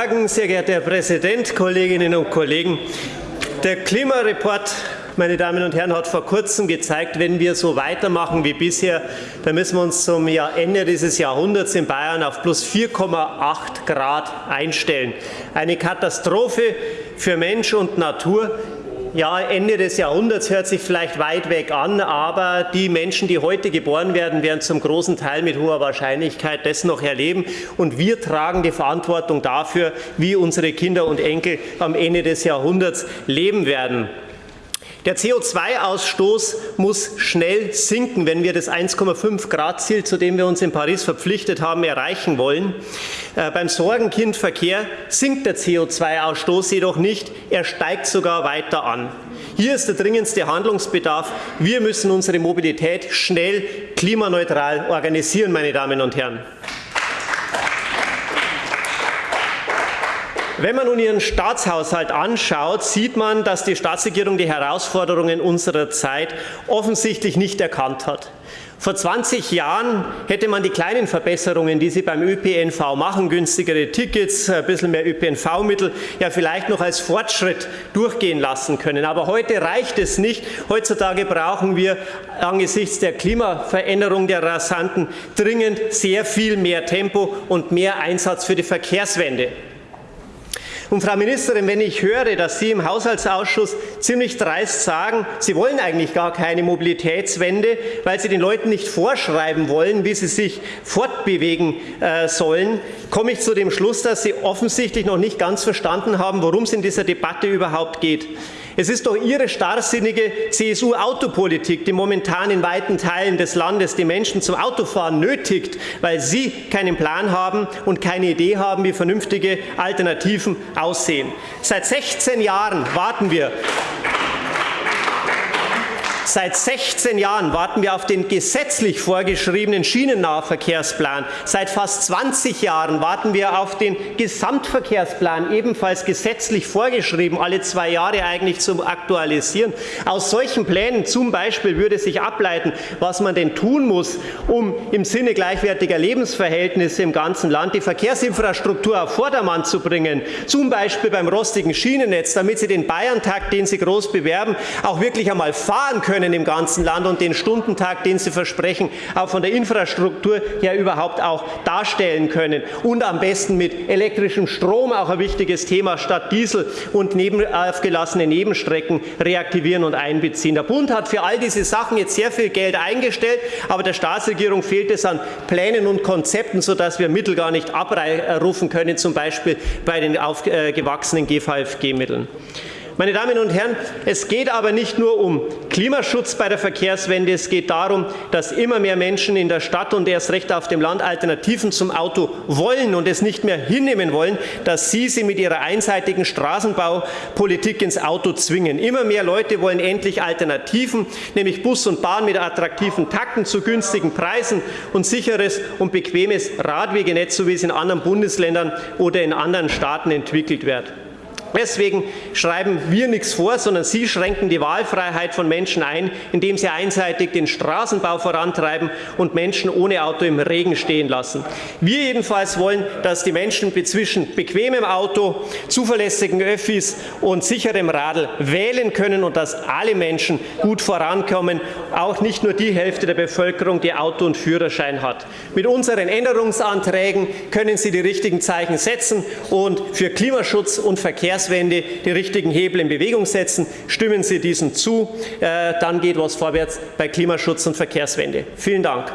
Sehr geehrter Herr Präsident, Kolleginnen und Kollegen! Der Klimareport meine Damen und Herren, hat vor kurzem gezeigt, wenn wir so weitermachen wie bisher, dann müssen wir uns zum Ende dieses Jahrhunderts in Bayern auf plus 4,8 Grad einstellen. Eine Katastrophe für Mensch und Natur. Ja, Ende des Jahrhunderts hört sich vielleicht weit weg an, aber die Menschen, die heute geboren werden, werden zum großen Teil mit hoher Wahrscheinlichkeit das noch erleben. Und wir tragen die Verantwortung dafür, wie unsere Kinder und Enkel am Ende des Jahrhunderts leben werden. Der CO2-Ausstoß muss schnell sinken, wenn wir das 1,5 Grad Ziel, zu dem wir uns in Paris verpflichtet haben, erreichen wollen. Äh, beim Sorgenkindverkehr sinkt der CO2-Ausstoß jedoch nicht, er steigt sogar weiter an. Hier ist der dringendste Handlungsbedarf. Wir müssen unsere Mobilität schnell klimaneutral organisieren, meine Damen und Herren. Wenn man nun Ihren Staatshaushalt anschaut, sieht man, dass die Staatsregierung die Herausforderungen unserer Zeit offensichtlich nicht erkannt hat. Vor 20 Jahren hätte man die kleinen Verbesserungen, die Sie beim ÖPNV machen, günstigere Tickets, ein bisschen mehr ÖPNV-Mittel, ja vielleicht noch als Fortschritt durchgehen lassen können. Aber heute reicht es nicht. Heutzutage brauchen wir angesichts der Klimaveränderung der rasanten dringend sehr viel mehr Tempo und mehr Einsatz für die Verkehrswende. Und Frau Ministerin, wenn ich höre, dass Sie im Haushaltsausschuss ziemlich dreist sagen, Sie wollen eigentlich gar keine Mobilitätswende, weil Sie den Leuten nicht vorschreiben wollen, wie sie sich fortbewegen äh, sollen, komme ich zu dem Schluss, dass Sie offensichtlich noch nicht ganz verstanden haben, worum es in dieser Debatte überhaupt geht. Es ist doch Ihre starrsinnige CSU-Autopolitik, die momentan in weiten Teilen des Landes die Menschen zum Autofahren nötigt, weil Sie keinen Plan haben und keine Idee haben, wie vernünftige Alternativen aussehen. Seit 16 Jahren warten wir Seit 16 Jahren warten wir auf den gesetzlich vorgeschriebenen Schienennahverkehrsplan. Seit fast 20 Jahren warten wir auf den Gesamtverkehrsplan, ebenfalls gesetzlich vorgeschrieben, alle zwei Jahre eigentlich zum Aktualisieren. Aus solchen Plänen zum Beispiel würde sich ableiten, was man denn tun muss, um im Sinne gleichwertiger Lebensverhältnisse im ganzen Land die Verkehrsinfrastruktur auf Vordermann zu bringen, zum Beispiel beim rostigen Schienennetz, damit Sie den Bayerntakt, den Sie groß bewerben, auch wirklich einmal fahren können können im ganzen Land und den Stundentag, den Sie versprechen, auch von der Infrastruktur her überhaupt auch darstellen können. Und am besten mit elektrischem Strom, auch ein wichtiges Thema, statt Diesel und neben, aufgelassene Nebenstrecken reaktivieren und einbeziehen. Der Bund hat für all diese Sachen jetzt sehr viel Geld eingestellt, aber der Staatsregierung fehlt es an Plänen und Konzepten, sodass wir Mittel gar nicht abrufen können, zum Beispiel bei den aufgewachsenen GVFG-Mitteln. Meine Damen und Herren, es geht aber nicht nur um Klimaschutz bei der Verkehrswende. Es geht darum, dass immer mehr Menschen in der Stadt und erst recht auf dem Land Alternativen zum Auto wollen und es nicht mehr hinnehmen wollen, dass Sie sie mit Ihrer einseitigen Straßenbaupolitik ins Auto zwingen. Immer mehr Leute wollen endlich Alternativen, nämlich Bus und Bahn mit attraktiven Takten zu günstigen Preisen und sicheres und bequemes Radwegenetz, so wie es in anderen Bundesländern oder in anderen Staaten entwickelt wird. Deswegen schreiben wir nichts vor, sondern Sie schränken die Wahlfreiheit von Menschen ein, indem Sie einseitig den Straßenbau vorantreiben und Menschen ohne Auto im Regen stehen lassen. Wir jedenfalls wollen, dass die Menschen zwischen bequemem Auto, zuverlässigen Öffis und sicherem Radl wählen können und dass alle Menschen gut vorankommen, auch nicht nur die Hälfte der Bevölkerung, die Auto und Führerschein hat. Mit unseren Änderungsanträgen können Sie die richtigen Zeichen setzen und für Klimaschutz und Verkehrs Verkehrswende die richtigen Hebel in Bewegung setzen. Stimmen Sie diesen zu, äh, dann geht was vorwärts bei Klimaschutz und Verkehrswende. Vielen Dank.